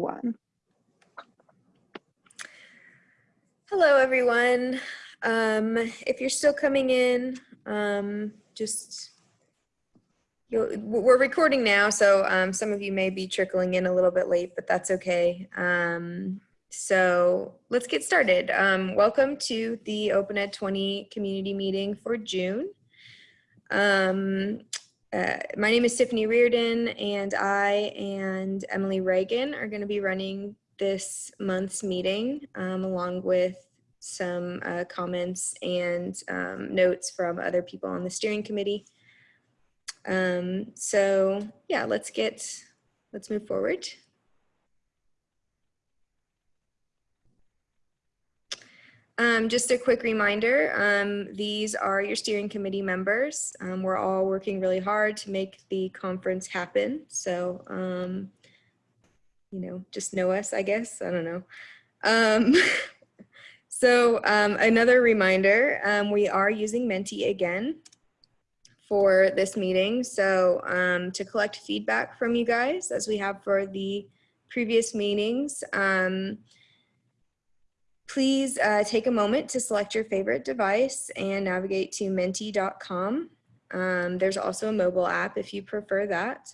one. Hello, everyone. Um, if you're still coming in, um, just we're recording now, so um, some of you may be trickling in a little bit late, but that's okay. Um, so let's get started. Um, welcome to the Open Ed 20 community meeting for June. Um, uh, my name is Tiffany Reardon, and I and Emily Reagan are going to be running this month's meeting, um, along with some uh, comments and um, notes from other people on the steering committee. Um, so yeah, let's get, let's move forward. Um, just a quick reminder, um, these are your steering committee members. Um, we're all working really hard to make the conference happen. So, um, you know, just know us, I guess. I don't know. Um, so um, another reminder, we are using Menti again for this meeting. So to collect feedback from you guys, as we have for the previous meetings, Please uh, take a moment to select your favorite device and navigate to menti.com. Um, there's also a mobile app if you prefer that.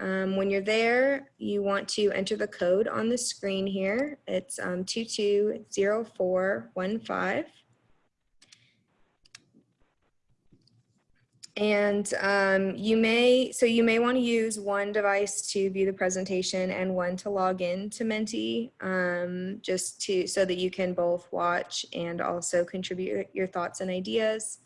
Um, when you're there, you want to enter the code on the screen here. It's um, 220415. And um, you may, so you may want to use one device to view the presentation and one to log in to Menti, um, just to, so that you can both watch and also contribute your thoughts and ideas.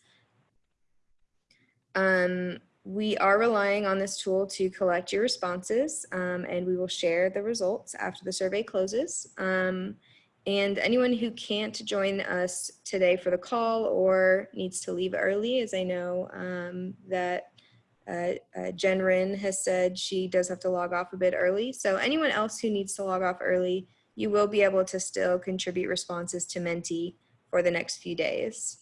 Um, we are relying on this tool to collect your responses um, and we will share the results after the survey closes. And anyone who can't join us today for the call or needs to leave early, as I know um, that uh, uh, Jen Rin has said she does have to log off a bit early. So anyone else who needs to log off early, you will be able to still contribute responses to Menti for the next few days.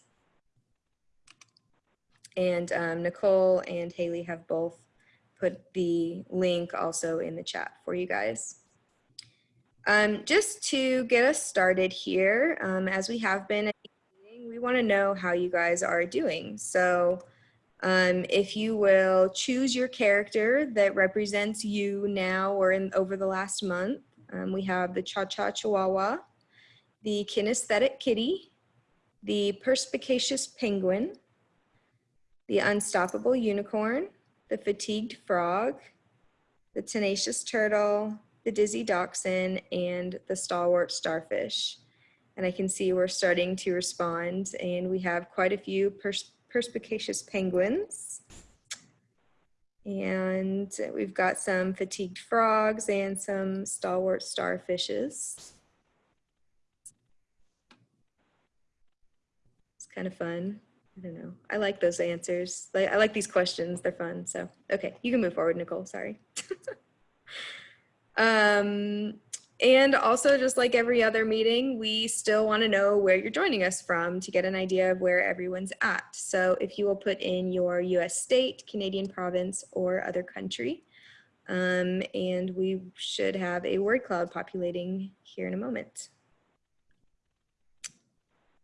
And um, Nicole and Haley have both put the link also in the chat for you guys. Um, just to get us started here, um, as we have been, we want to know how you guys are doing. So um, if you will choose your character that represents you now or in over the last month, um, we have the Cha-Cha Chihuahua, the Kinesthetic Kitty, the Perspicacious Penguin, the Unstoppable Unicorn, the Fatigued Frog, the Tenacious Turtle, the Dizzy Dachshund, and the Stalwart Starfish. And I can see we're starting to respond and we have quite a few pers perspicacious penguins. And we've got some fatigued frogs and some stalwart starfishes. It's kind of fun. I don't know. I like those answers. I like these questions. They're fun. So, okay, you can move forward, Nicole. Sorry. Um, and also just like every other meeting, we still want to know where you're joining us from to get an idea of where everyone's at. So if you will put in your US state, Canadian province, or other country, um, and we should have a word cloud populating here in a moment.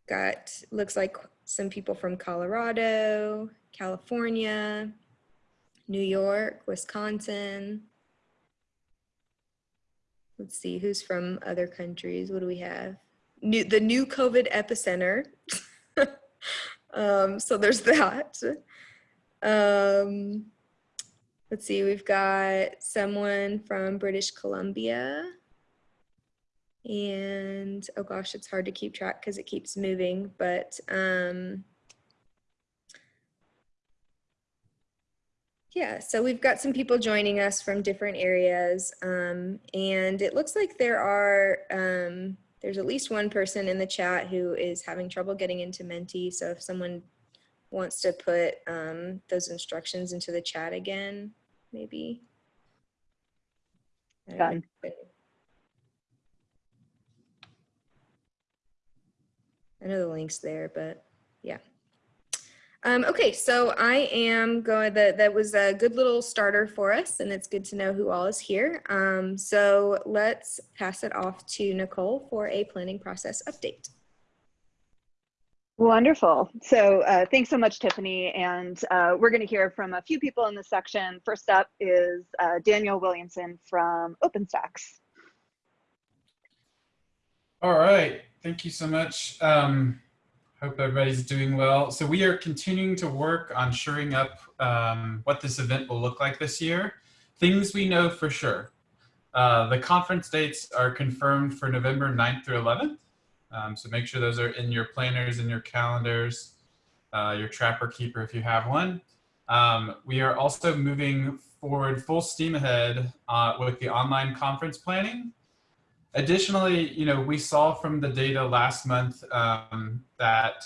Got, looks like some people from Colorado, California, New York, Wisconsin, Let's see who's from other countries. What do we have? New, the new COVID epicenter. um, so there's that. Um, let's see, we've got someone from British Columbia. And oh gosh, it's hard to keep track because it keeps moving, but um, Yeah, so we've got some people joining us from different areas, um, and it looks like there are, um, there's at least one person in the chat who is having trouble getting into Menti, so if someone wants to put um, those instructions into the chat again, maybe. Done. I know the link's there, but yeah. Um, okay, so I am going, that, that was a good little starter for us and it's good to know who all is here. Um, so let's pass it off to Nicole for a planning process update. Wonderful. So uh, thanks so much, Tiffany. And uh, we're going to hear from a few people in this section. First up is uh, Daniel Williamson from OpenStax. All right. Thank you so much. Um, hope everybody's doing well. So we are continuing to work on shoring up um, what this event will look like this year. Things we know for sure. Uh, the conference dates are confirmed for November 9th through 11th. Um, so make sure those are in your planners and your calendars, uh, your trapper keeper if you have one. Um, we are also moving forward full steam ahead uh, with the online conference planning. Additionally, you know, we saw from the data last month um, that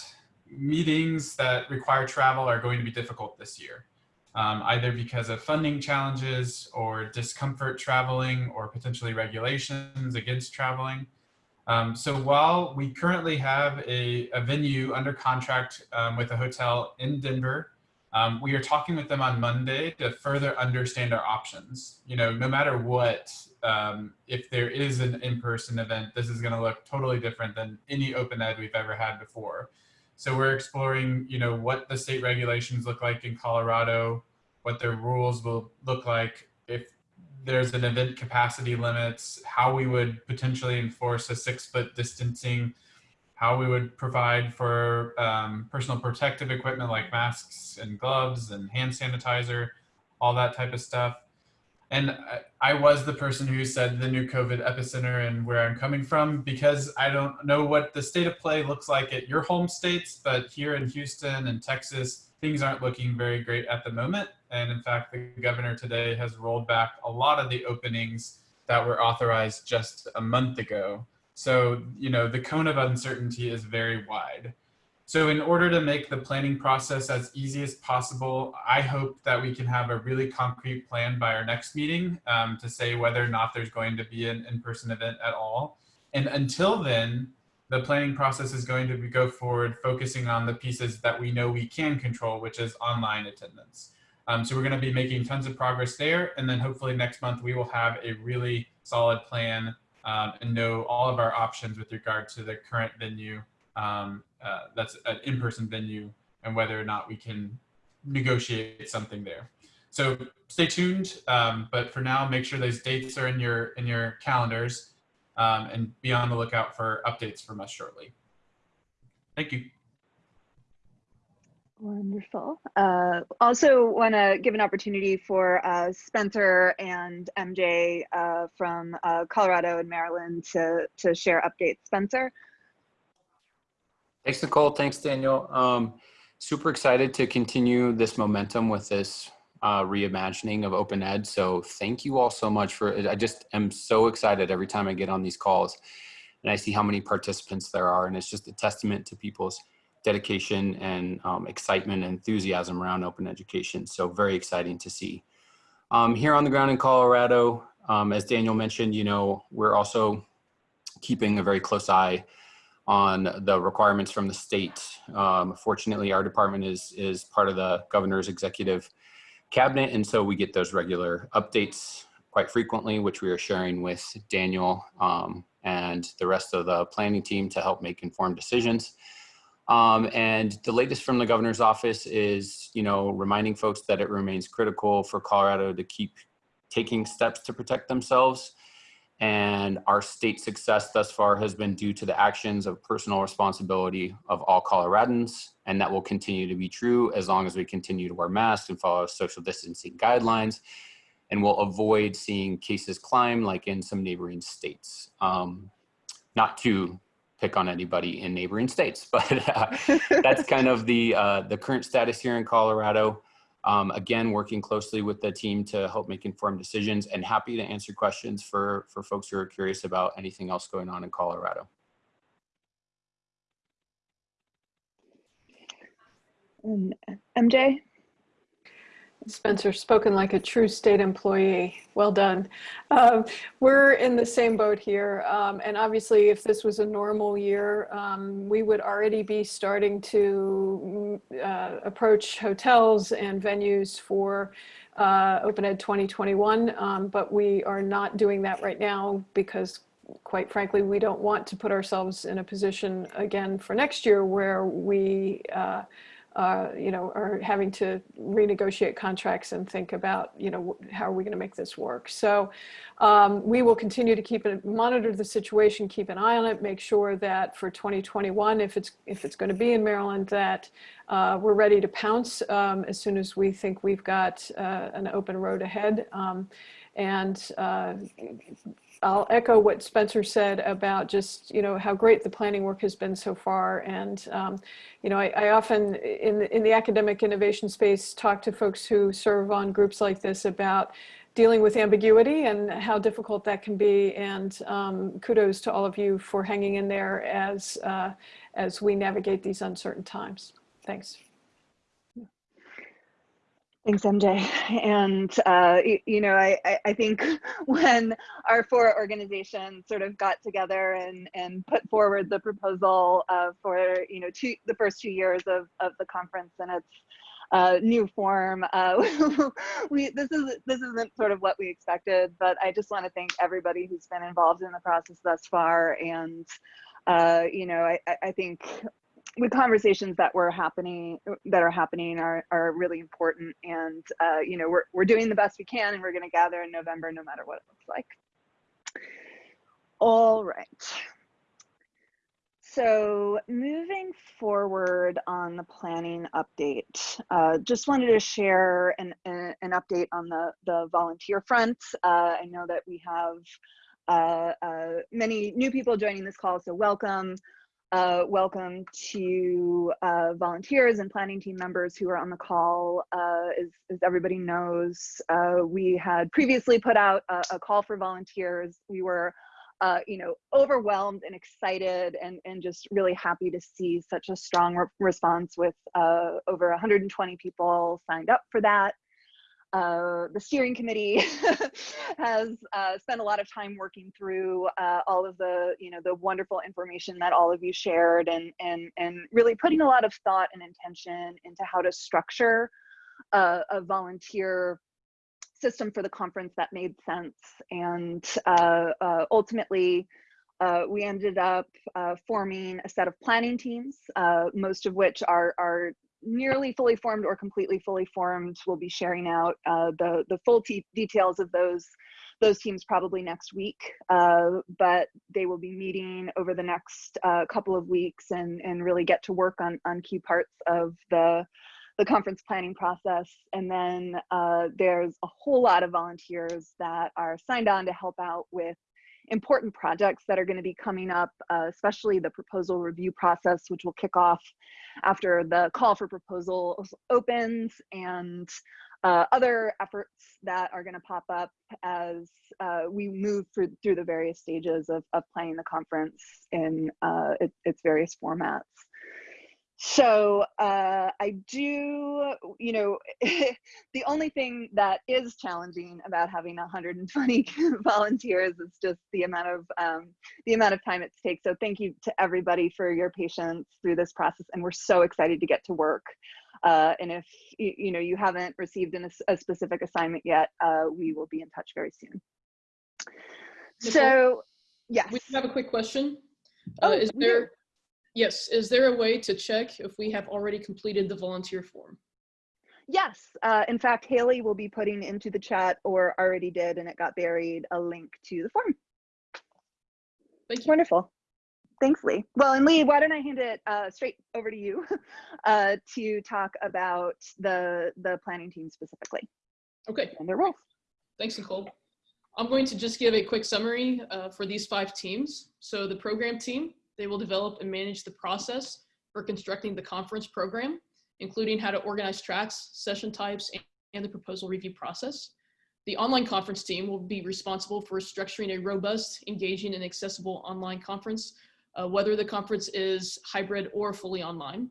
meetings that require travel are going to be difficult this year, um, either because of funding challenges or discomfort traveling or potentially regulations against traveling. Um, so while we currently have a, a venue under contract um, with a hotel in Denver, um, we are talking with them on Monday to further understand our options. You know, no matter what, um, if there is an in-person event, this is going to look totally different than any open ed we've ever had before. So we're exploring, you know, what the state regulations look like in Colorado, what their rules will look like if there's an event capacity limits, how we would potentially enforce a six foot distancing, how we would provide for um, personal protective equipment like masks and gloves and hand sanitizer, all that type of stuff. And I, I was the person who said the new COVID epicenter and where I'm coming from because I don't know what the state of play looks like at your home states, but here in Houston and Texas, things aren't looking very great at the moment. And in fact, the governor today has rolled back a lot of the openings that were authorized just a month ago. So, you know, the cone of uncertainty is very wide. So in order to make the planning process as easy as possible, I hope that we can have a really concrete plan by our next meeting um, to say whether or not there's going to be an in-person event at all. And until then, the planning process is going to go forward focusing on the pieces that we know we can control, which is online attendance. Um, so we're going to be making tons of progress there. And then hopefully next month we will have a really solid plan um, and know all of our options with regard to the current venue um, uh, that's an in-person venue and whether or not we can negotiate something there. So stay tuned, um, but for now, make sure those dates are in your in your calendars um, and be on the lookout for updates from us shortly. Thank you. Wonderful. Uh, also want to give an opportunity for uh, Spencer and MJ uh, from uh, Colorado and Maryland to, to share updates. Spencer? Thanks, Nicole. Thanks, Daniel. Um, super excited to continue this momentum with this uh, reimagining of open ed. So thank you all so much for, I just am so excited every time I get on these calls and I see how many participants there are. And it's just a testament to people's dedication and um, excitement and enthusiasm around open education. So very exciting to see. Um, here on the ground in Colorado, um, as Daniel mentioned, you know, we're also keeping a very close eye on the requirements from the state. Um, fortunately, our department is, is part of the governor's executive cabinet. And so we get those regular updates quite frequently, which we are sharing with Daniel um, and the rest of the planning team to help make informed decisions. Um, and the latest from the governor's office is, you know, reminding folks that it remains critical for Colorado to keep taking steps to protect themselves. And our state success thus far has been due to the actions of personal responsibility of all Coloradans. And that will continue to be true as long as we continue to wear masks and follow social distancing guidelines. And we'll avoid seeing cases climb like in some neighboring states. Um, not to pick on anybody in neighboring states, but uh, that's kind of the, uh, the current status here in Colorado. Um, again, working closely with the team to help make informed decisions and happy to answer questions for, for folks who are curious about anything else going on in Colorado. Um, MJ? Spencer, spoken like a true state employee. Well done. Um, we're in the same boat here. Um, and obviously, if this was a normal year, um, we would already be starting to mm, uh, approach hotels and venues for uh, Open Ed 2021. Um, but we are not doing that right now because quite frankly, we don't want to put ourselves in a position again for next year where we uh, you know, are having to renegotiate contracts and think about, you know, how are we going to make this work? So um, we will continue to keep it, monitor the situation, keep an eye on it, make sure that for 2021, if it's if it's going to be in Maryland, that uh, we're ready to pounce um, as soon as we think we've got uh, an open road ahead. Um, and uh, I'll echo what Spencer said about just, you know, how great the planning work has been so far. And, um, you know, I, I, often in the, in the academic innovation space talk to folks who serve on groups like this about dealing with ambiguity and how difficult that can be. And um, kudos to all of you for hanging in there as, uh, as we navigate these uncertain times. Thanks. Thanks, MJ. And, uh, you, you, know, I, I think when our four organizations sort of got together and, and put forward the proposal uh, for, you know, two, the first two years of, of the conference and its uh, new form, uh, we, this, is, this isn't sort of what we expected, but I just want to thank everybody who's been involved in the process thus far. And, uh, you know, I, I think the conversations that were happening that are happening are, are really important and uh, you know we're, we're doing the best we can and we're going to gather in november no matter what it looks like. All right. So moving forward on the planning update uh, just wanted to share an, an, an, update on the the volunteer front. Uh, i know that we have uh, uh, many new people joining this call so welcome uh, welcome to uh, volunteers and planning team members who are on the call. Uh, as, as, everybody knows, uh, we had previously put out a, a call for volunteers. We were, uh, you know, overwhelmed and excited and, and just really happy to see such a strong re response with uh, over 120 people signed up for that. Uh, the steering committee has uh, spent a lot of time working through uh, all of the, you know, the wonderful information that all of you shared and, and, and really putting a lot of thought and intention into how to structure a, a volunteer system for the conference that made sense. And uh, uh, ultimately, uh, we ended up uh, forming a set of planning teams, uh, most of which are, are nearly fully formed or completely fully formed. We'll be sharing out uh, the, the full details of those those teams probably next week, uh, but they will be meeting over the next uh, couple of weeks and, and really get to work on, on key parts of the, the conference planning process. And then uh, there's a whole lot of volunteers that are signed on to help out with important projects that are going to be coming up, uh, especially the proposal review process, which will kick off after the call for proposals opens and uh, other efforts that are going to pop up as uh, we move through, through the various stages of, of planning the conference in uh, it, its various formats. So uh, I do, you know, the only thing that is challenging about having 120 volunteers is just the amount of um, the amount of time it takes. So thank you to everybody for your patience through this process, and we're so excited to get to work. Uh, and if you, you know you haven't received an, a specific assignment yet, uh, we will be in touch very soon. Nicole, so, yes, we have a quick question. Oh, uh, is there Yes. Is there a way to check if we have already completed the volunteer form? Yes. Uh, in fact, Haley will be putting into the chat or already did, and it got buried, a link to the form. Thank you. Wonderful. Thanks, Lee. Well, and Lee, why don't I hand it uh, straight over to you uh, to talk about the, the planning team specifically. Okay. And their roles. Thanks, Nicole. I'm going to just give a quick summary uh, for these five teams. So the program team they will develop and manage the process for constructing the conference program, including how to organize tracks, session types, and the proposal review process. The online conference team will be responsible for structuring a robust, engaging, and accessible online conference, uh, whether the conference is hybrid or fully online.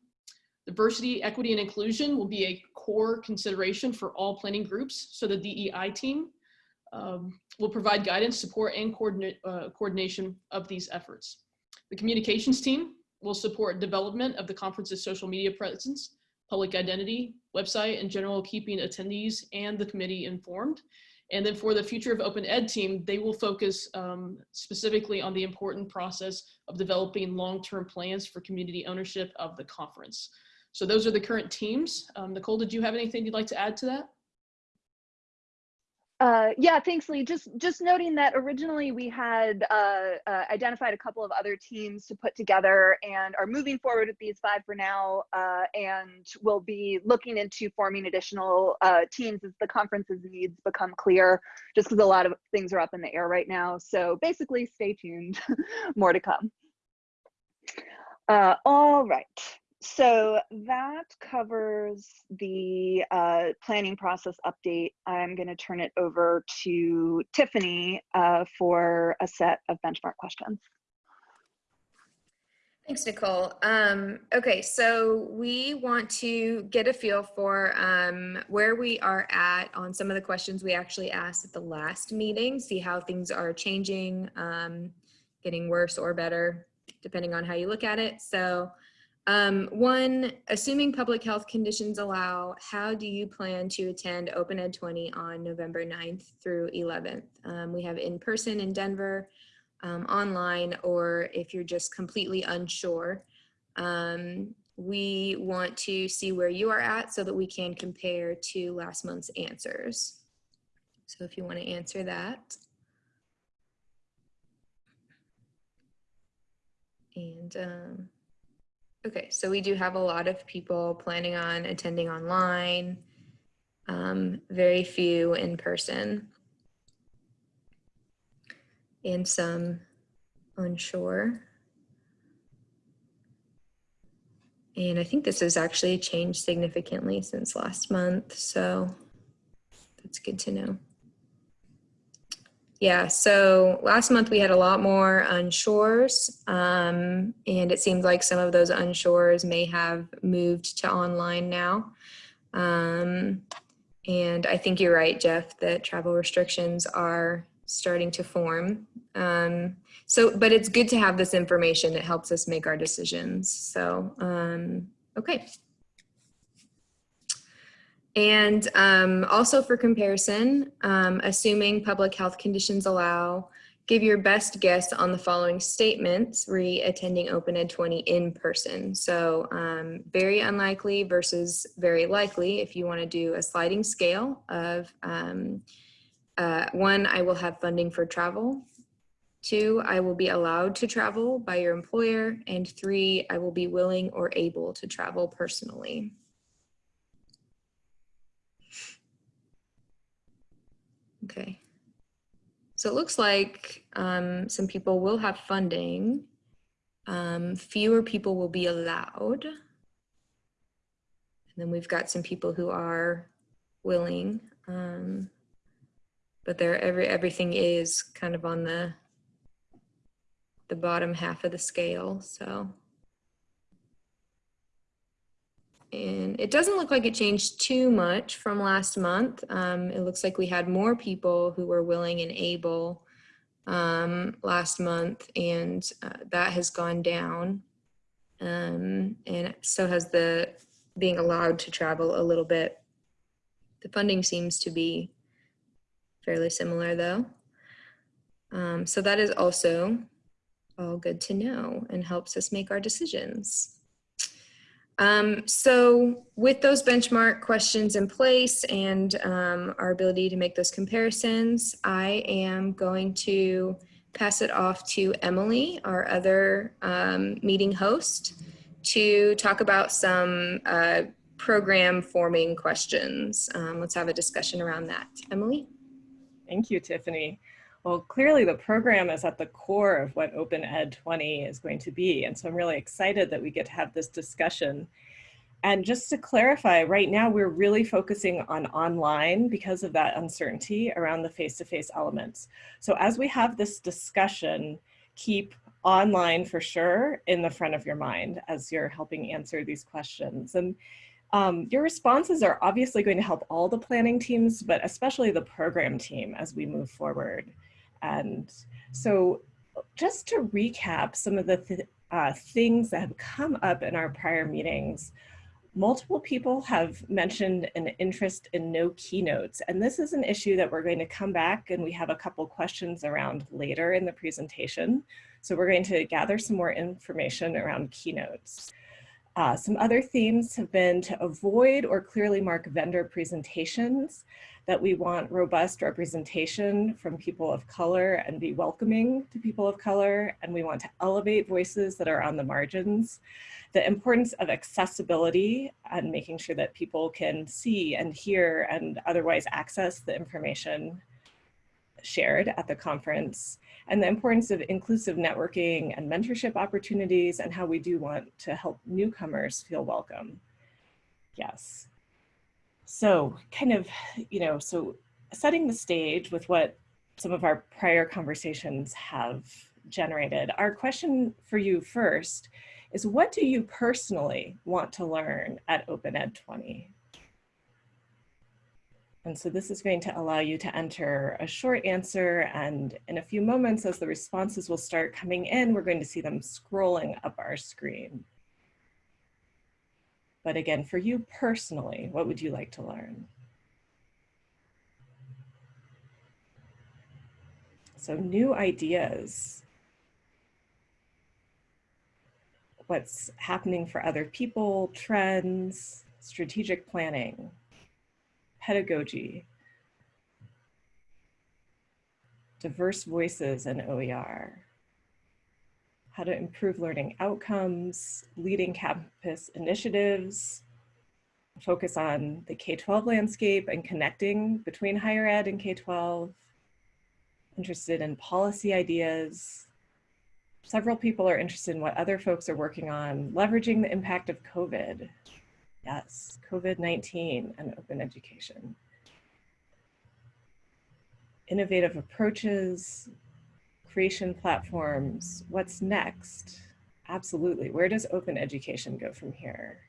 Diversity, equity, and inclusion will be a core consideration for all planning groups. So the DEI team um, will provide guidance, support, and coordinate, uh, coordination of these efforts. The communications team will support development of the conference's social media presence, public identity, website, and general keeping attendees and the committee informed. And then for the Future of Open Ed team, they will focus um, specifically on the important process of developing long-term plans for community ownership of the conference. So those are the current teams. Um, Nicole, did you have anything you'd like to add to that? Uh, yeah, thanks, Lee. Just just noting that originally we had uh, uh, identified a couple of other teams to put together and are moving forward with these five for now uh, and will be looking into forming additional uh, teams as the conference's needs become clear, just because a lot of things are up in the air right now. So basically, stay tuned. More to come. Uh, all right so that covers the uh, planning process update. I'm going to turn it over to Tiffany uh, for a set of benchmark questions. Thanks, Nicole. Um, okay, so we want to get a feel for um, where we are at on some of the questions we actually asked at the last meeting, see how things are changing, um, getting worse or better, depending on how you look at it. So um, one, assuming public health conditions allow, how do you plan to attend Open Ed 20 on November 9th through 11th? Um, we have in person in Denver, um, online, or if you're just completely unsure, um, we want to see where you are at so that we can compare to last month's answers. So if you want to answer that. And um, Okay, so we do have a lot of people planning on attending online, um, very few in person, and some onshore. And I think this has actually changed significantly since last month, so that's good to know. Yeah, so last month we had a lot more unshores, um, and it seems like some of those unshores may have moved to online now. Um, and I think you're right, Jeff, that travel restrictions are starting to form. Um, so, but it's good to have this information. It helps us make our decisions. So, um, okay. And um, also for comparison, um, assuming public health conditions allow, give your best guess on the following statements re attending Open Ed 20 in person. So um, very unlikely versus very likely if you want to do a sliding scale of um, uh, one, I will have funding for travel. Two, I will be allowed to travel by your employer. And three, I will be willing or able to travel personally. Okay. So it looks like um, some people will have funding. Um, fewer people will be allowed. And then we've got some people who are willing. Um, but there, every everything is kind of on the the bottom half of the scale. So and it doesn't look like it changed too much from last month. Um, it looks like we had more people who were willing and able um, last month, and uh, that has gone down. Um, and so has the being allowed to travel a little bit. The funding seems to be fairly similar though. Um, so that is also all good to know and helps us make our decisions. Um, so with those benchmark questions in place and um, our ability to make those comparisons, I am going to pass it off to Emily, our other um, meeting host, to talk about some uh, program forming questions. Um, let's have a discussion around that. Emily? Thank you, Tiffany. Well, clearly the program is at the core of what Open Ed 20 is going to be. And so I'm really excited that we get to have this discussion. And just to clarify, right now we're really focusing on online because of that uncertainty around the face-to-face -face elements. So as we have this discussion, keep online for sure in the front of your mind as you're helping answer these questions. And um, your responses are obviously going to help all the planning teams, but especially the program team as we move forward. And so just to recap some of the th uh, things that have come up in our prior meetings, multiple people have mentioned an interest in no keynotes. And this is an issue that we're going to come back and we have a couple questions around later in the presentation. So we're going to gather some more information around keynotes. Uh, some other themes have been to avoid or clearly mark vendor presentations, that we want robust representation from people of color and be welcoming to people of color, and we want to elevate voices that are on the margins. The importance of accessibility and making sure that people can see and hear and otherwise access the information shared at the conference and the importance of inclusive networking and mentorship opportunities and how we do want to help newcomers feel welcome. Yes. So kind of, you know, so setting the stage with what some of our prior conversations have generated. Our question for you first is what do you personally want to learn at Open Ed 20? And so this is going to allow you to enter a short answer and in a few moments as the responses will start coming in, we're going to see them scrolling up our screen. But again, for you personally, what would you like to learn? So new ideas. What's happening for other people, trends, strategic planning, pedagogy, diverse voices in OER, how to improve learning outcomes, leading campus initiatives, focus on the K-12 landscape and connecting between higher ed and K-12, interested in policy ideas. Several people are interested in what other folks are working on, leveraging the impact of COVID, Yes, COVID-19 and open education. Innovative approaches, creation platforms, what's next? Absolutely, where does open education go from here?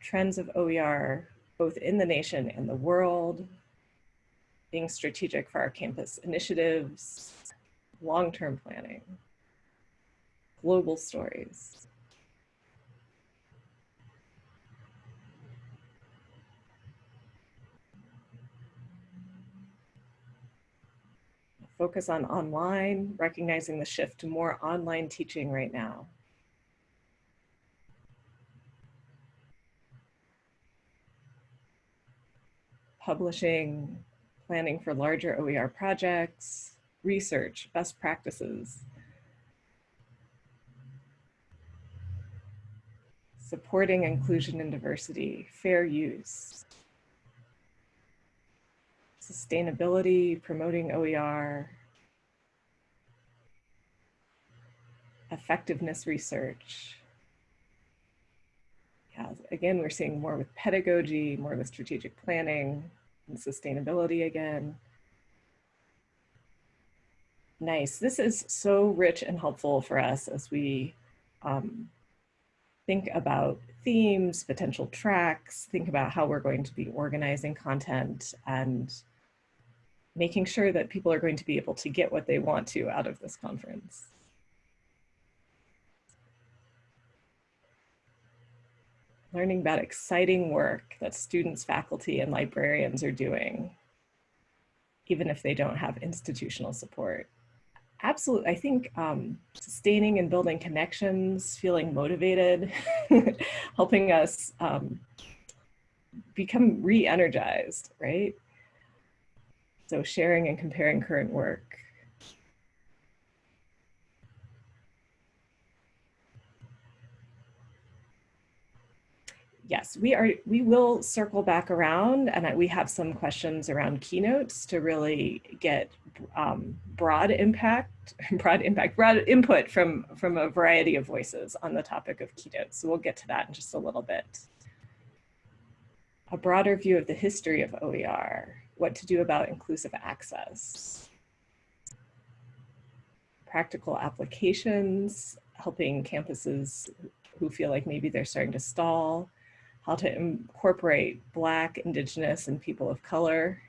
Trends of OER, both in the nation and the world, being strategic for our campus initiatives, long-term planning, global stories. Focus on online, recognizing the shift to more online teaching right now. Publishing, planning for larger OER projects, research, best practices. Supporting inclusion and diversity, fair use, sustainability, promoting OER, effectiveness research. Yeah, again, we're seeing more with pedagogy, more with strategic planning, and sustainability again. Nice. This is so rich and helpful for us as we um, think about themes, potential tracks, think about how we're going to be organizing content and making sure that people are going to be able to get what they want to out of this conference. Learning about exciting work that students, faculty, and librarians are doing, even if they don't have institutional support. Absolutely, I think um, sustaining and building connections, feeling motivated, helping us um, become re-energized, right? So sharing and comparing current work. Yes, we are. We will circle back around, and we have some questions around keynotes to really get um, broad impact, broad impact, broad input from from a variety of voices on the topic of keynotes. So we'll get to that in just a little bit. A broader view of the history of OER what to do about inclusive access. practical applications, helping campuses who feel like maybe they're starting to stall, how to incorporate Black, Indigenous, and people of color.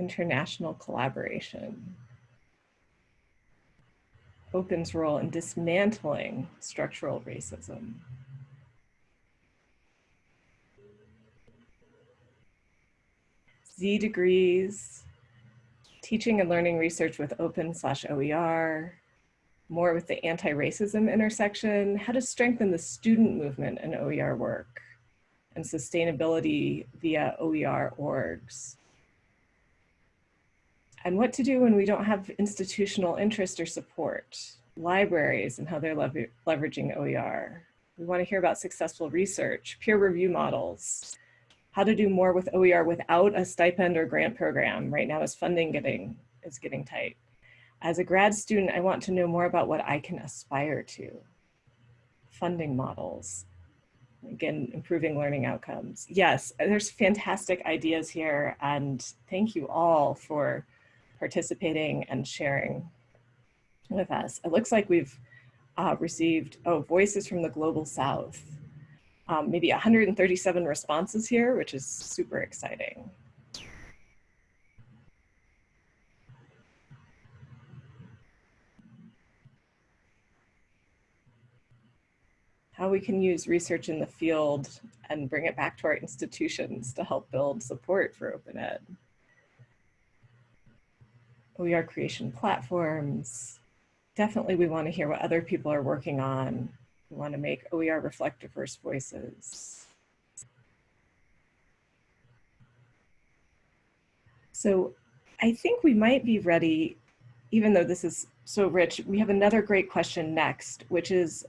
International collaboration. Open's role in dismantling structural racism. Z degrees, teaching and learning research with open slash OER, more with the anti-racism intersection, how to strengthen the student movement in OER work, and sustainability via OER orgs. And what to do when we don't have institutional interest or support, libraries and how they're lever leveraging OER. We wanna hear about successful research, peer review models, how to do more with OER without a stipend or grant program. Right now is funding getting, is getting tight. As a grad student, I want to know more about what I can aspire to. Funding models, again, improving learning outcomes. Yes, there's fantastic ideas here and thank you all for participating and sharing with us. It looks like we've uh, received, oh, voices from the global south um, maybe 137 responses here, which is super exciting. How we can use research in the field and bring it back to our institutions to help build support for open ed. OER creation platforms. Definitely we want to hear what other people are working on we want to make OER reflect diverse voices. So I think we might be ready, even though this is so rich, we have another great question next, which is,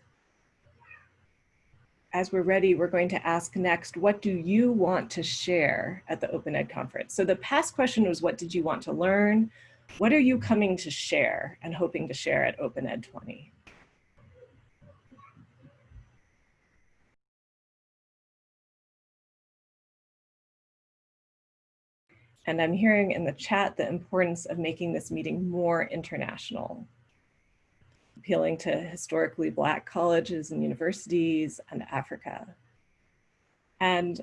as we're ready, we're going to ask next, what do you want to share at the Open Ed conference? So the past question was, what did you want to learn? What are you coming to share and hoping to share at Open Ed 20? And I'm hearing in the chat the importance of making this meeting more international, appealing to historically Black colleges and universities and Africa. And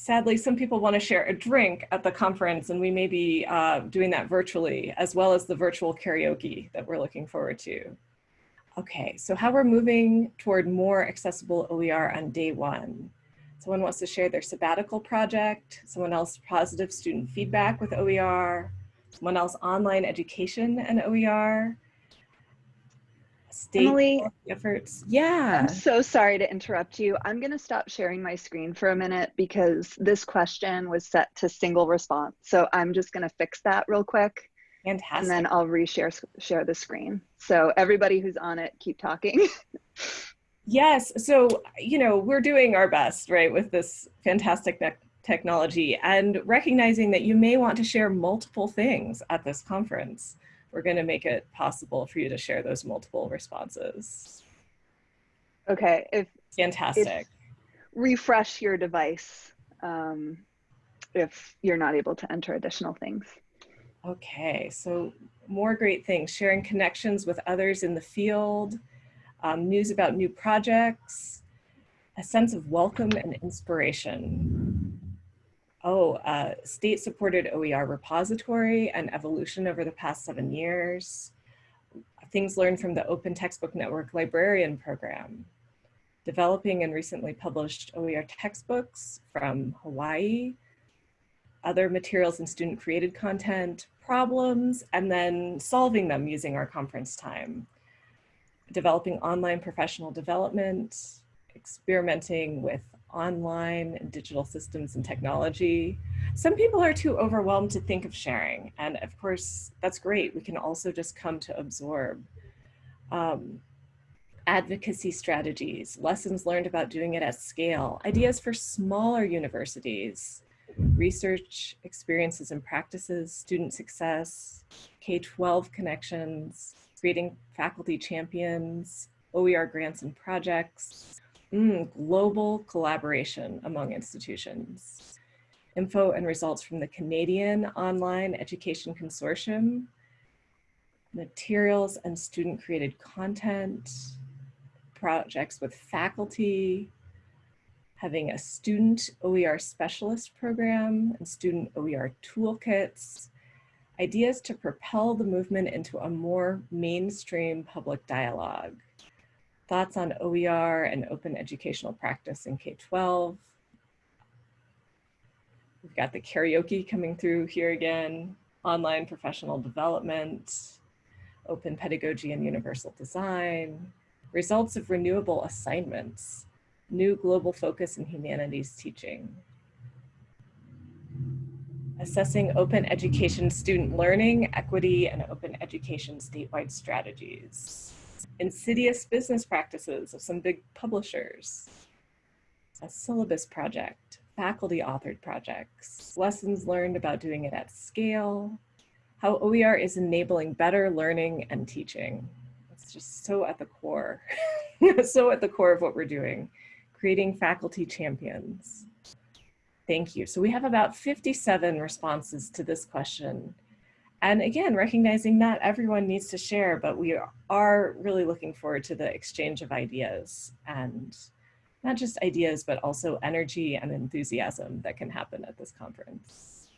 sadly, some people want to share a drink at the conference and we may be uh, doing that virtually as well as the virtual karaoke that we're looking forward to. Okay, so how we're moving toward more accessible OER on day one. Someone wants to share their sabbatical project. Someone else positive student feedback with OER. Someone else online education and OER. State Emily, efforts. Yeah. I'm so sorry to interrupt you. I'm going to stop sharing my screen for a minute because this question was set to single response. So I'm just going to fix that real quick. Fantastic. And then I'll reshare share the screen. So everybody who's on it, keep talking. Yes. So, you know, we're doing our best, right, with this fantastic technology and recognizing that you may want to share multiple things at this conference. We're going to make it possible for you to share those multiple responses. Okay. If Fantastic. If refresh your device um, if you're not able to enter additional things. Okay. So more great things, sharing connections with others in the field, um, news about new projects, a sense of welcome and inspiration. Oh, uh, state-supported OER repository and evolution over the past seven years. Things learned from the Open Textbook Network Librarian Program. Developing and recently published OER textbooks from Hawaii. Other materials and student-created content, problems, and then solving them using our conference time developing online professional development, experimenting with online and digital systems and technology. Some people are too overwhelmed to think of sharing. And of course, that's great. We can also just come to absorb. Um, advocacy strategies, lessons learned about doing it at scale, ideas for smaller universities, research experiences and practices, student success, K-12 connections, creating faculty champions, OER grants and projects, mm, global collaboration among institutions, info and results from the Canadian Online Education Consortium, materials and student created content, projects with faculty, having a student OER specialist program and student OER toolkits, ideas to propel the movement into a more mainstream public dialogue, thoughts on OER and open educational practice in K-12. We've got the karaoke coming through here again, online professional development, open pedagogy and universal design, results of renewable assignments, new global focus in humanities teaching, assessing open education student learning, equity, and open education statewide strategies, insidious business practices of some big publishers, a syllabus project, faculty authored projects, lessons learned about doing it at scale, how OER is enabling better learning and teaching. It's just so at the core, so at the core of what we're doing, creating faculty champions. Thank you. So we have about 57 responses to this question. And again, recognizing not everyone needs to share, but we are really looking forward to the exchange of ideas and not just ideas, but also energy and enthusiasm that can happen at this conference.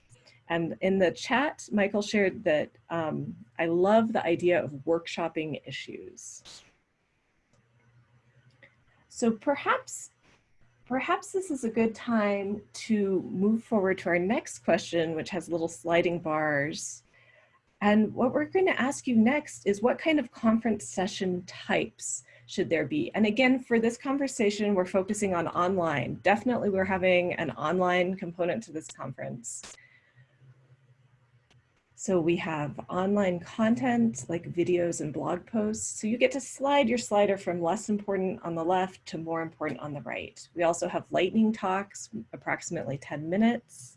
And in the chat, Michael shared that um, I love the idea of workshopping issues. So perhaps, perhaps this is a good time to move forward to our next question, which has little sliding bars. And what we're going to ask you next is what kind of conference session types should there be? And again, for this conversation, we're focusing on online. Definitely we're having an online component to this conference. So we have online content like videos and blog posts. So you get to slide your slider from less important on the left to more important on the right. We also have lightning talks, approximately 10 minutes.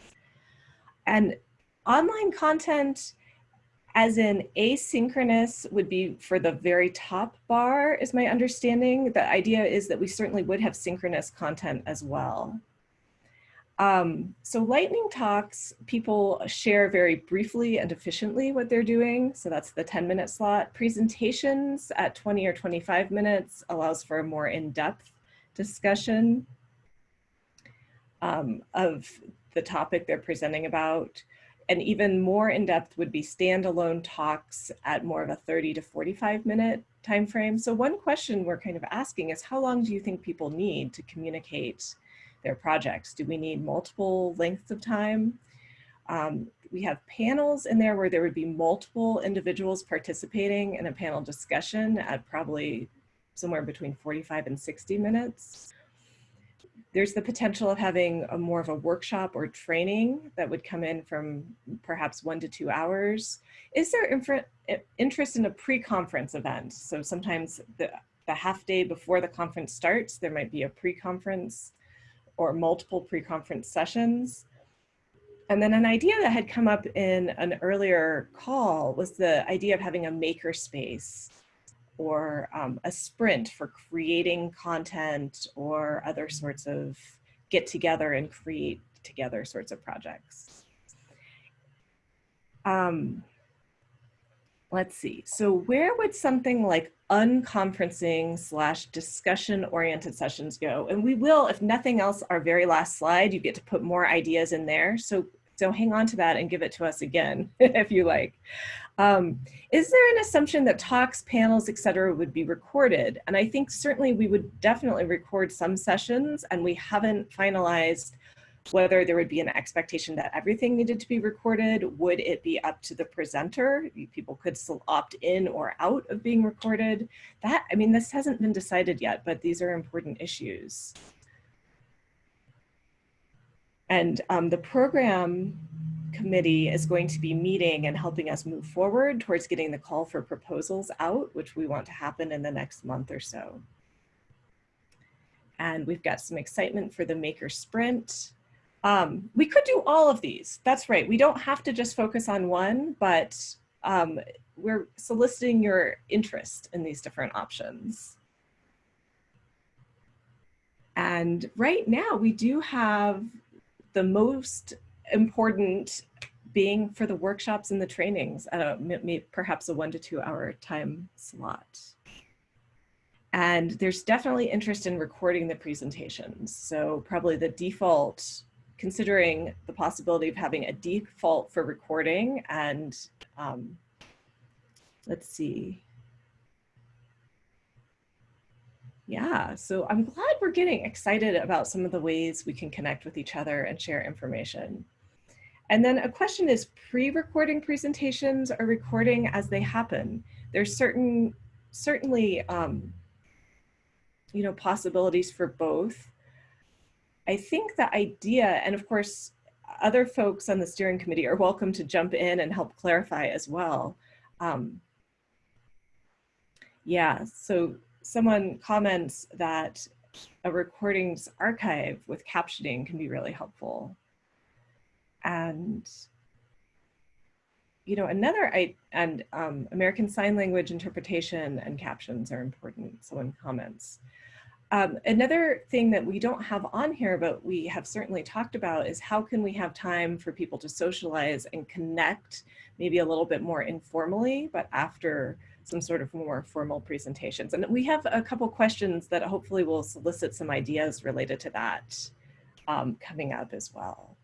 And online content, as in asynchronous would be for the very top bar is my understanding. The idea is that we certainly would have synchronous content as well. Um, so lightning talks, people share very briefly and efficiently what they're doing. So that's the 10 minute slot. Presentations at 20 or 25 minutes allows for a more in-depth discussion um, of the topic they're presenting about. And even more in-depth would be standalone talks at more of a 30 to 45 minute time frame. So one question we're kind of asking is how long do you think people need to communicate their projects? Do we need multiple lengths of time? Um, we have panels in there where there would be multiple individuals participating in a panel discussion at probably somewhere between 45 and 60 minutes. There's the potential of having a more of a workshop or training that would come in from perhaps one to two hours. Is there interest in a pre-conference event? So sometimes the, the half day before the conference starts, there might be a pre-conference or multiple pre-conference sessions. And then an idea that had come up in an earlier call was the idea of having a maker space or um, a sprint for creating content or other sorts of get together and create together sorts of projects. Um, let's see. So where would something like unconferencing slash discussion oriented sessions go. And we will, if nothing else, our very last slide, you get to put more ideas in there. So, so hang on to that and give it to us again, if you like. Um, is there an assumption that talks, panels, etc., would be recorded? And I think certainly we would definitely record some sessions and we haven't finalized whether there would be an expectation that everything needed to be recorded. Would it be up to the presenter? People could still opt in or out of being recorded. That, I mean, this hasn't been decided yet, but these are important issues. And um, the program committee is going to be meeting and helping us move forward towards getting the call for proposals out, which we want to happen in the next month or so. And we've got some excitement for the Maker Sprint. Um, we could do all of these. That's right. We don't have to just focus on one, but um, we're soliciting your interest in these different options. And right now we do have the most important being for the workshops and the trainings at a, perhaps a one to two hour time slot. And there's definitely interest in recording the presentations. So probably the default, considering the possibility of having a default for recording and um, let's see. Yeah, so I'm glad we're getting excited about some of the ways we can connect with each other and share information. And then a question is pre-recording presentations or recording as they happen? There's certain, certainly, um, you know, possibilities for both. I think the idea, and of course, other folks on the steering committee are welcome to jump in and help clarify as well. Um, yeah, so someone comments that a recordings archive with captioning can be really helpful. And, you know, another, I, and um, American Sign Language interpretation and captions are important, someone comments. Um, another thing that we don't have on here, but we have certainly talked about is how can we have time for people to socialize and connect maybe a little bit more informally, but after some sort of more formal presentations. And we have a couple questions that hopefully will solicit some ideas related to that um, coming up as well.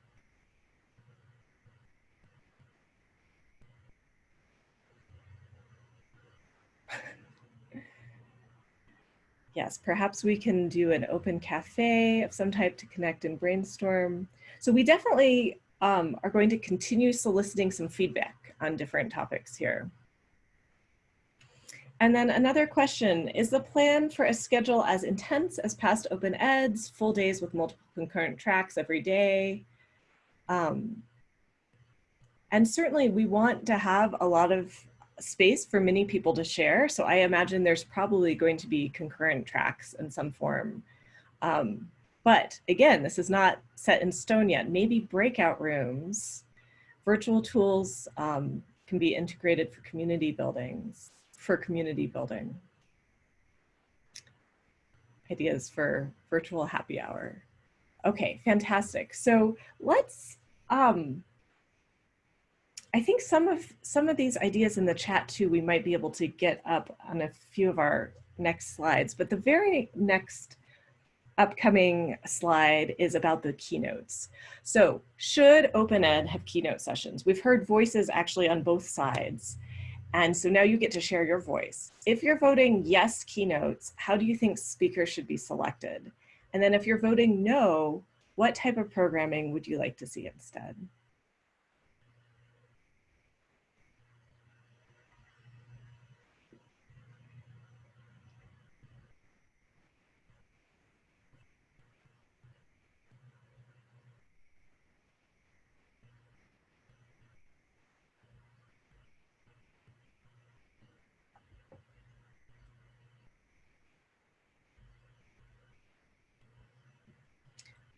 Yes, perhaps we can do an open cafe of some type to connect and brainstorm. So we definitely um, are going to continue soliciting some feedback on different topics here. And then another question, is the plan for a schedule as intense as past open eds, full days with multiple concurrent tracks every day? Um, and certainly we want to have a lot of space for many people to share. So I imagine there's probably going to be concurrent tracks in some form. Um, but again, this is not set in stone yet. Maybe breakout rooms, virtual tools um, can be integrated for community buildings for community building. Ideas for virtual happy hour. Okay, fantastic. So let's, um, I think some of some of these ideas in the chat too, we might be able to get up on a few of our next slides, but the very next upcoming slide is about the keynotes. So should Open Ed have keynote sessions? We've heard voices actually on both sides. And so now you get to share your voice. If you're voting yes keynotes, how do you think speakers should be selected? And then if you're voting no, what type of programming would you like to see instead?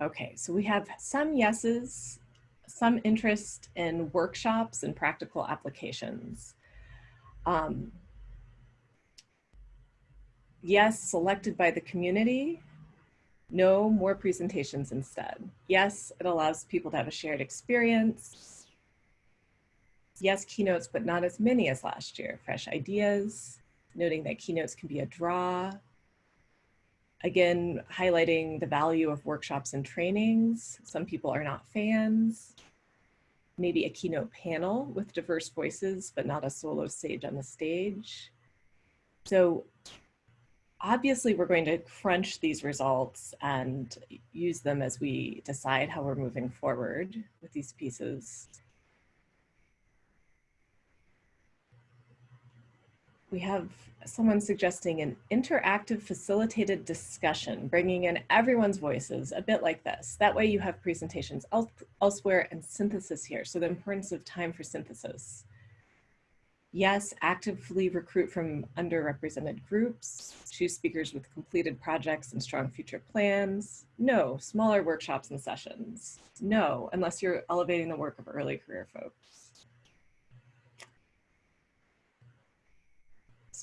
Okay, so we have some yeses, some interest in workshops and practical applications. Um, yes, selected by the community. No, more presentations instead. Yes, it allows people to have a shared experience. Yes, keynotes, but not as many as last year. Fresh ideas, noting that keynotes can be a draw, Again, highlighting the value of workshops and trainings. Some people are not fans. Maybe a keynote panel with diverse voices, but not a solo sage on the stage. So obviously we're going to crunch these results and use them as we decide how we're moving forward with these pieces. We have someone suggesting an interactive facilitated discussion, bringing in everyone's voices, a bit like this. That way you have presentations elsewhere and synthesis here. So the importance of time for synthesis. Yes, actively recruit from underrepresented groups. Choose speakers with completed projects and strong future plans. No, smaller workshops and sessions. No, unless you're elevating the work of early career folks.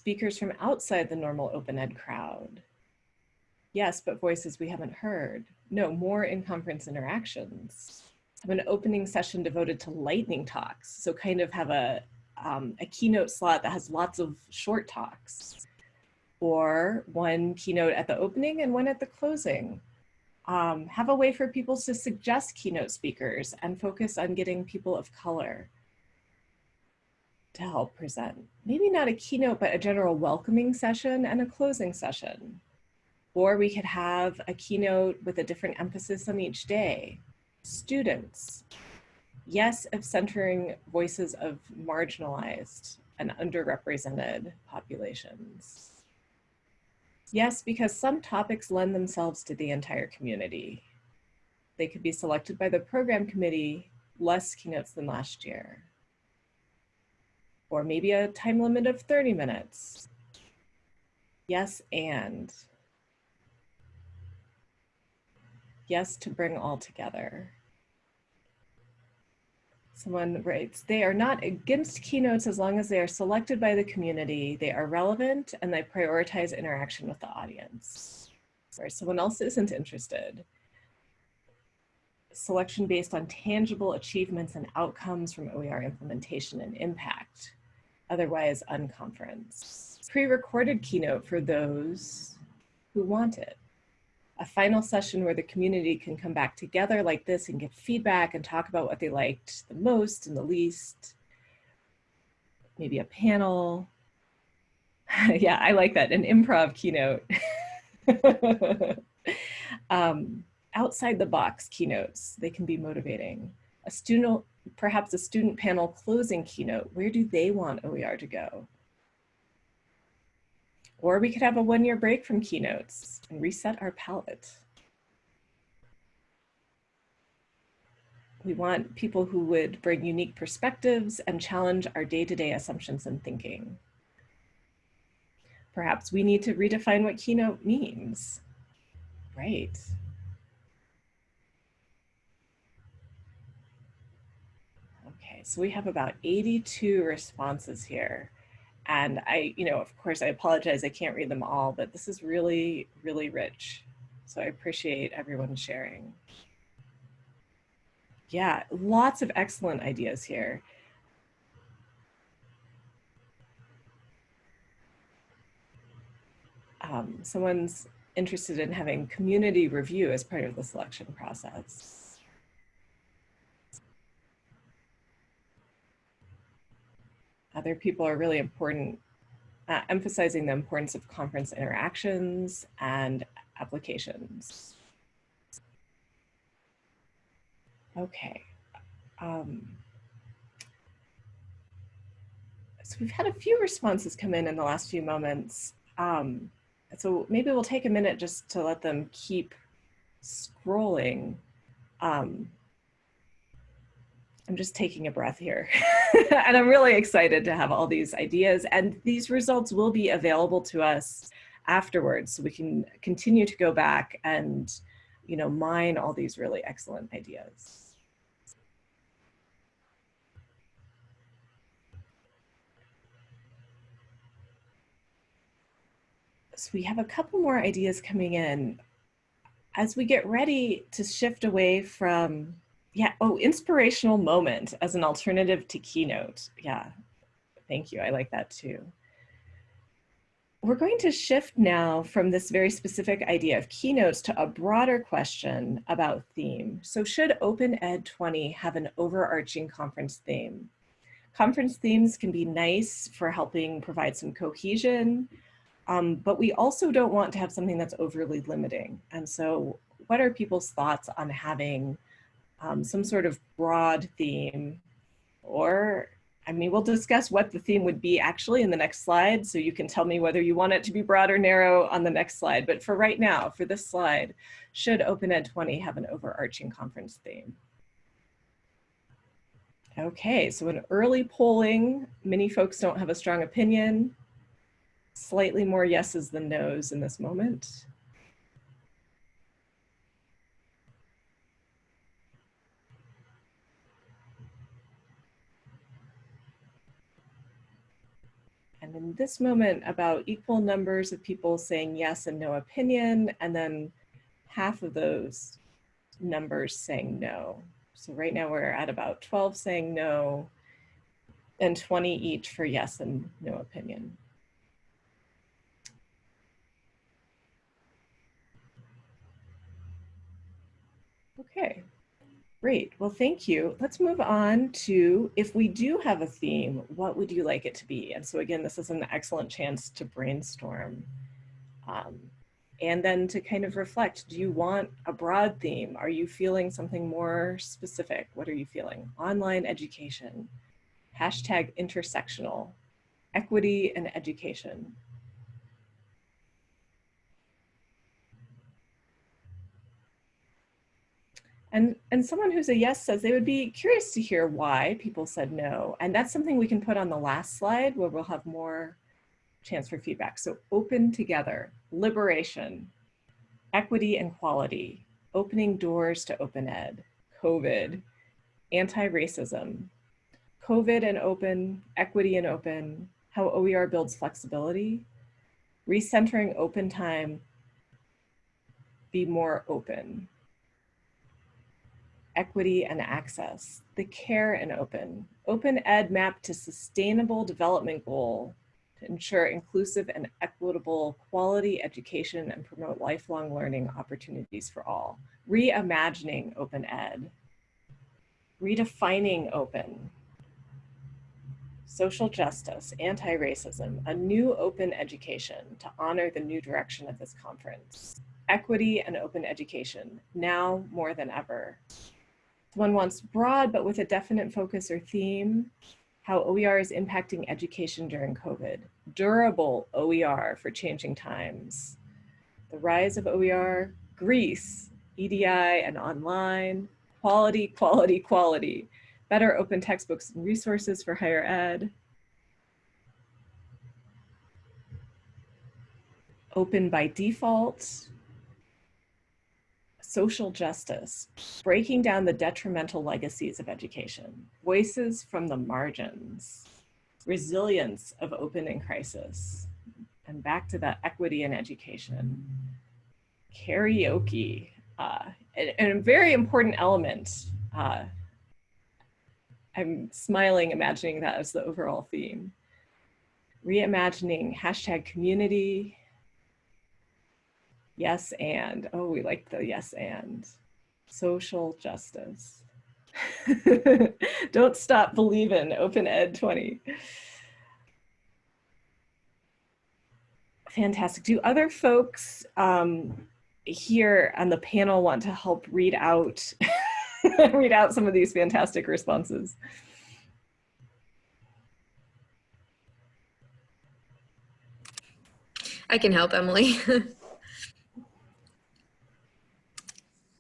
Speakers from outside the normal open ed crowd. Yes, but voices we haven't heard. No, more in-conference interactions. Have an opening session devoted to lightning talks. So kind of have a um, a keynote slot that has lots of short talks or one keynote at the opening and one at the closing. Um, have a way for people to suggest keynote speakers and focus on getting people of color to help present. Maybe not a keynote, but a general welcoming session and a closing session. Or we could have a keynote with a different emphasis on each day. Students, yes of centering voices of marginalized and underrepresented populations. Yes, because some topics lend themselves to the entire community. They could be selected by the program committee, less keynotes than last year. Or maybe a time limit of 30 minutes. Yes, and. Yes, to bring all together. Someone writes, they are not against keynotes as long as they are selected by the community, they are relevant, and they prioritize interaction with the audience. Or someone else isn't interested. Selection based on tangible achievements and outcomes from OER implementation and impact, otherwise unconference. Pre-recorded keynote for those who want it a final session where the community can come back together like this and give feedback and talk about what they liked the most and the least. Maybe a panel. yeah, I like that, an improv keynote. um, outside the box keynotes, they can be motivating. A student, perhaps a student panel closing keynote, where do they want OER to go? Or we could have a one year break from keynotes and reset our palette. We want people who would bring unique perspectives and challenge our day-to-day -day assumptions and thinking. Perhaps we need to redefine what keynote means. Right. So we have about 82 responses here. And I, you know, of course, I apologize, I can't read them all, but this is really, really rich. So I appreciate everyone sharing. Yeah, lots of excellent ideas here. Um, someone's interested in having community review as part of the selection process. Other people are really important, uh, emphasizing the importance of conference interactions and applications. Okay. Um, so we've had a few responses come in in the last few moments. Um, so maybe we'll take a minute just to let them keep scrolling. Um, I'm just taking a breath here. and I'm really excited to have all these ideas and these results will be available to us afterwards so we can continue to go back and you know mine all these really excellent ideas. So we have a couple more ideas coming in. As we get ready to shift away from yeah. Oh, inspirational moment as an alternative to Keynote. Yeah. Thank you. I like that too. We're going to shift now from this very specific idea of keynotes to a broader question about theme. So should Open Ed 20 have an overarching conference theme? Conference themes can be nice for helping provide some cohesion, um, but we also don't want to have something that's overly limiting. And so what are people's thoughts on having um, some sort of broad theme or I mean, we'll discuss what the theme would be actually in the next slide. So you can tell me whether you want it to be broad or narrow on the next slide. But for right now, for this slide, should Open Ed 20 have an overarching conference theme? Okay, so in early polling, many folks don't have a strong opinion. Slightly more yeses than nos in this moment. And in this moment, about equal numbers of people saying yes and no opinion, and then half of those numbers saying no. So right now we're at about 12 saying no, and 20 each for yes and no opinion. Okay, great. Well, thank you. Let's move on to if we do have a theme, what would you like it to be? And so again, this is an excellent chance to brainstorm. Um, and then to kind of reflect, do you want a broad theme? Are you feeling something more specific? What are you feeling? Online education, hashtag intersectional, equity and education, And, and someone who's a yes says they would be curious to hear why people said no. And that's something we can put on the last slide where we'll have more chance for feedback. So open together, liberation, equity and quality, opening doors to open ed, COVID, anti-racism, COVID and open, equity and open, how OER builds flexibility, recentering open time, be more open, equity and access, the care and open, open ed map to sustainable development goal to ensure inclusive and equitable quality education and promote lifelong learning opportunities for all. Reimagining open ed, redefining open, social justice, anti-racism, a new open education to honor the new direction of this conference. Equity and open education, now more than ever. One wants broad, but with a definite focus or theme, how OER is impacting education during COVID. Durable OER for changing times. The rise of OER, Greece, EDI and online, quality, quality, quality. Better open textbooks and resources for higher ed. Open by default, social justice, breaking down the detrimental legacies of education, voices from the margins, resilience of open crisis, and back to that equity in education, karaoke, uh, and, and a very important element. Uh, I'm smiling imagining that as the overall theme. Reimagining hashtag community, Yes and. Oh, we like the yes and. Social justice. Don't stop believing. Open Ed 20. Fantastic. Do other folks um, here on the panel want to help read out read out some of these fantastic responses? I can help, Emily.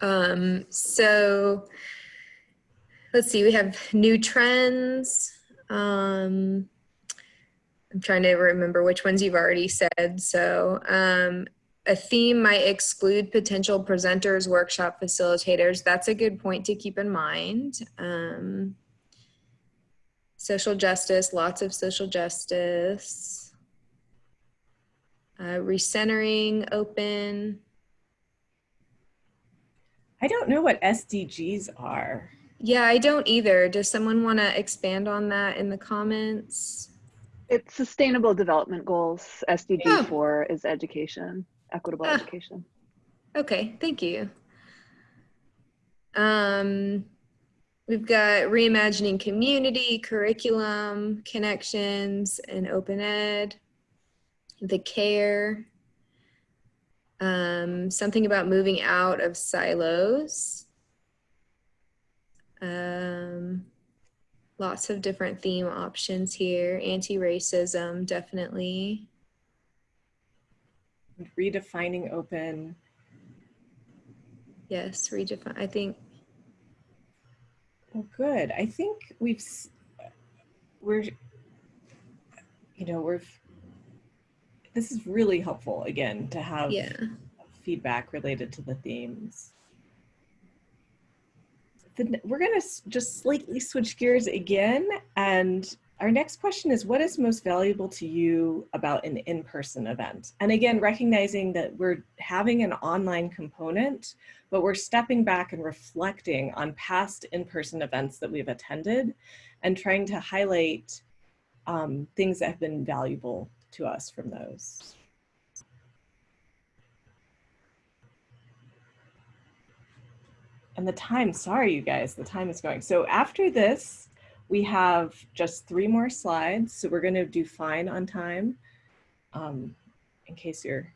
Um, so let's see, we have new trends. Um, I'm trying to remember which ones you've already said. So um, a theme might exclude potential presenters, workshop facilitators. That's a good point to keep in mind. Um, social justice, lots of social justice. Uh, recentering, open. I don't know what SDGs are. Yeah, I don't either. Does someone want to expand on that in the comments? It's sustainable development goals. SDG Oh. 4 is education, equitable Ah. education. Okay, thank you. Um, we've got reimagining community, curriculum, connections, and open ed. The care. Um, something about moving out of silos. Um, lots of different theme options here. Anti-racism, definitely. Redefining open. Yes, redefine. I think Well, good. I think we've, we're, you know, we're, this is really helpful again to have Yeah. feedback related to the themes. The, we're going to just slightly switch gears again. And our next question is what is most valuable to you about an in-person event? And again, recognizing that we're having an online component, but we're stepping back and reflecting on past in-person events that we've attended and trying to highlight um, things that have been valuable to us from those. And the time, sorry, you guys, the time is going. So after this, we have just three more slides. So we're gonna do fine on time. Um, in case you're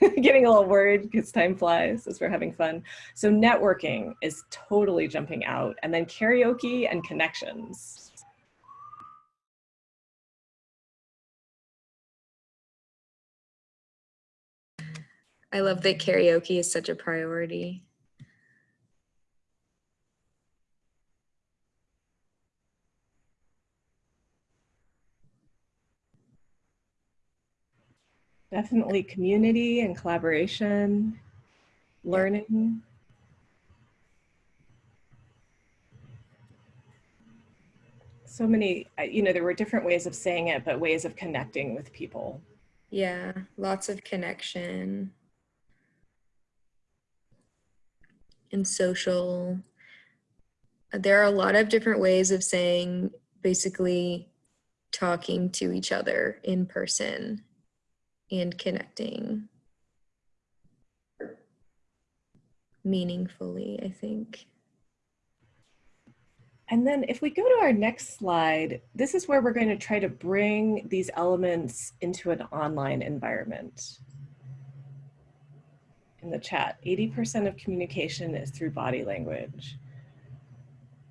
getting a little worried because time flies as we're having fun. So networking is totally jumping out and then karaoke and connections. I love that karaoke is such a priority. Definitely community and collaboration, learning. So many, you know, there were different ways of saying it, but ways of connecting with people. Yeah, lots of connection. And social. There are a lot of different ways of saying basically talking to each other in person and connecting meaningfully, I think. And then if we go to our next slide, this is where we're going to try to bring these elements into an online environment. In the chat, 80% of communication is through body language.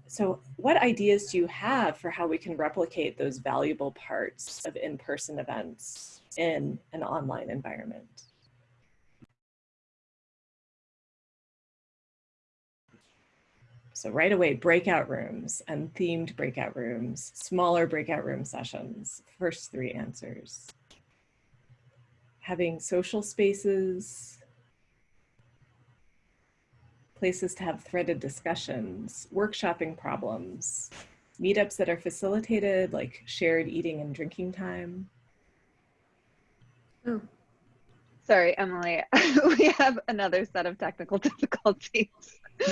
So what ideas do you have for how we can replicate those valuable parts of in-person events in an online environment? So right away, breakout rooms and themed breakout rooms, smaller breakout room sessions, first three answers. Having social spaces, places to have threaded discussions, workshopping problems, meetups that are facilitated like shared eating and drinking time. Oh, Sorry, Emily. we have another set of technical difficulties.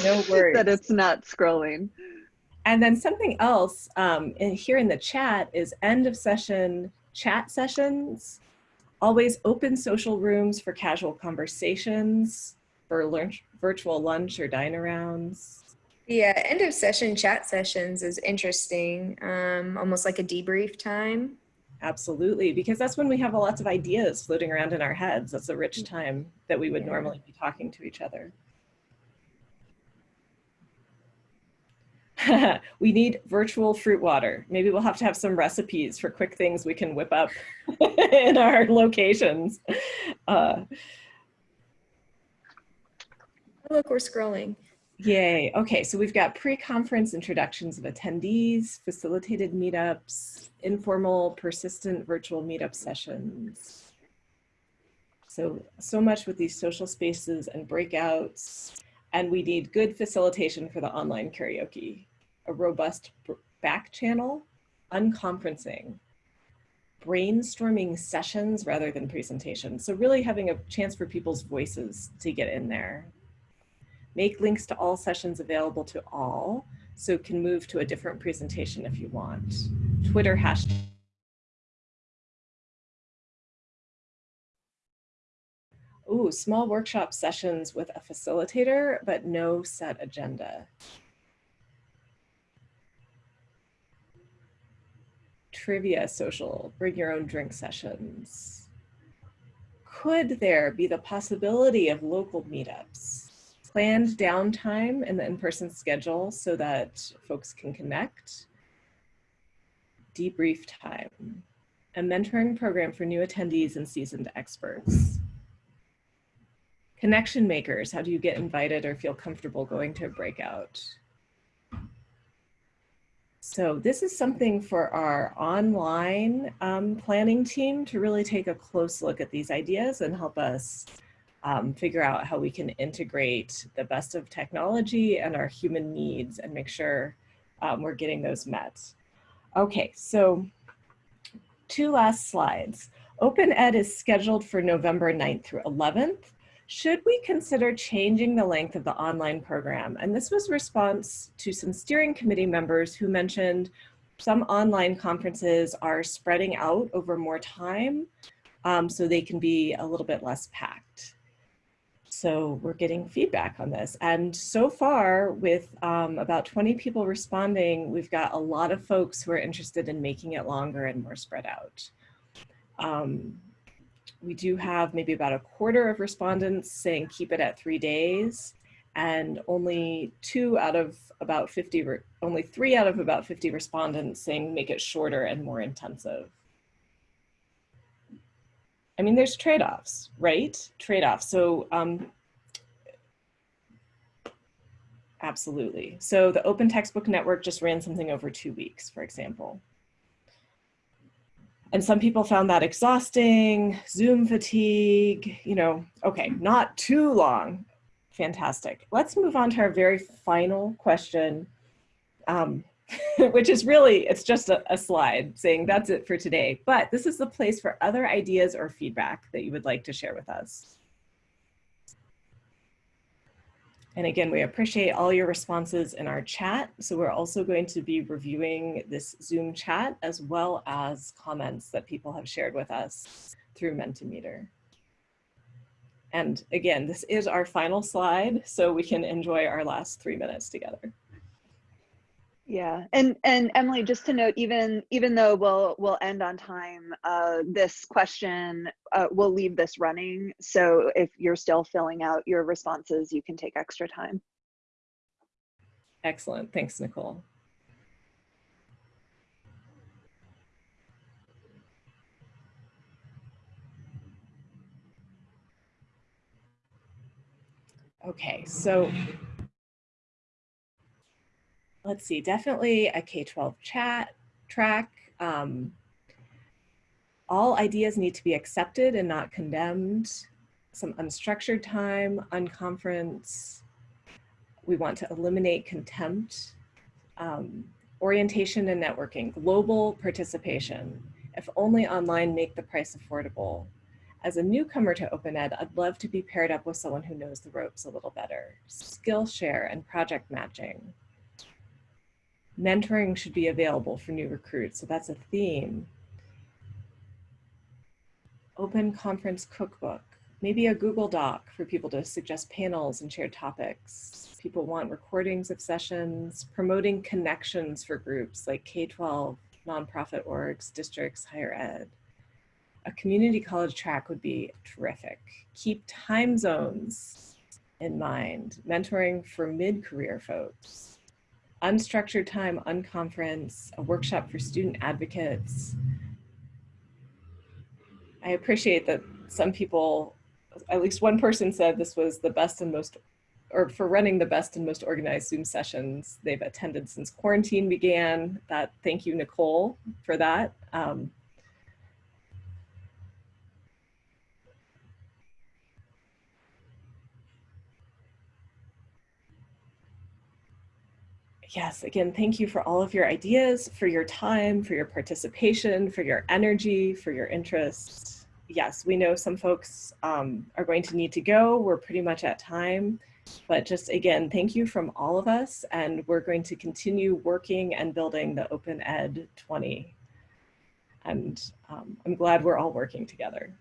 No worries. that it's not scrolling. And then something else um, in, here in the chat is end of session chat sessions, always open social rooms for casual conversations, for lunch, virtual lunch or dine arounds. yeah, end of session chat sessions is interesting, um, almost like a debrief time. Absolutely, because that's when we have lots of ideas floating around in our heads. That's a rich time that we would Yeah. normally be talking to each other. we need virtual fruit water. Maybe we'll have to have some recipes for quick things we can whip up in our locations. Uh, Look, we're scrolling. Yay. Okay, so we've got pre-conference introductions of attendees, facilitated meetups, informal, persistent virtual meetup sessions. So, so much with these social spaces and breakouts. And we need good facilitation for the online karaoke, a robust back channel, unconferencing, brainstorming sessions rather than presentations. So really having a chance for people's voices to get in there make links to all sessions available to all, so can move to a different presentation if you want. Twitter hashtag. Ooh, small workshop sessions with a facilitator, but no set agenda. Trivia social, bring your own drink sessions. Could there be the possibility of local meetups? Planned downtime in the in-person schedule so that folks can connect. Debrief time. A mentoring program for new attendees and seasoned experts. Connection makers, how do you get invited or feel comfortable going to a breakout? So this is something for our online um, planning team to really take a close look at these ideas and help us um, figure out how we can integrate the best of technology and our human needs and make sure um, we're getting those met. Okay, so two last slides. Open Ed is scheduled for November 9th through 11th. Should we consider changing the length of the online program? And this was response to some steering committee members who mentioned some online conferences are spreading out over more time um, so they can be a little bit less packed. So we're getting feedback on this. And so far with um, about 20 people responding, we've got a lot of folks who are interested in making it longer and more spread out. Um, we do have maybe about a quarter of respondents saying keep it at three days and only two out of about 50, only three out of about 50 respondents saying make it shorter and more intensive. I mean, there's trade-offs, right? Trade-offs. So um, absolutely. So the Open Textbook Network just ran something over two weeks, for example. And some people found that exhausting, Zoom fatigue, you know, okay, not too long. Fantastic. Let's move on to our very final question. Um, which is really, it's just a, a, slide saying that's it for today. But this is the place for other ideas or feedback that you would like to share with us. And again, we appreciate all your responses in our chat. So we're also going to be reviewing this Zoom chat as well as comments that people have shared with us through Mentimeter. And again, this is our final slide, so we can enjoy our last three minutes together. Yeah, and and Emily, just to note, even even though we'll we'll end on time, uh, this question uh, we'll leave this running. So if you're still filling out your responses, you can take extra time. Excellent, thanks, Nicole. Okay, so let's see, definitely a K-12 chat track. Um, all ideas need to be accepted and not condemned. Some unstructured time, unconference. We want to eliminate contempt. Um, orientation and networking, global participation. If only online, make the price affordable. As a newcomer to Open Ed, I'd love to be paired up with someone who knows the ropes a little better. Skillshare and project matching mentoring should be available for new recruits. So that's a theme. Open conference cookbook, maybe a Google Doc for people to suggest panels and share topics. People want recordings of sessions, promoting connections for groups like K-12, nonprofit orgs, districts, higher ed. A community college track would be terrific. Keep time zones in mind, mentoring for mid-career folks unstructured time, unconference, a workshop for student advocates. I appreciate that some people, at least one person said this was the best and most, or for running the best and most organized Zoom sessions they've attended since quarantine began. That, thank you, Nicole, for that. Um, yes, again, thank you for all of your ideas, for your time, for your participation, for your energy, for your interest. Yes, we know some folks um, are going to need to go. We're pretty much at time. But just again, thank you from all of us. And we're going to continue working and building the Open Ed 20. And um, I'm glad we're all working together.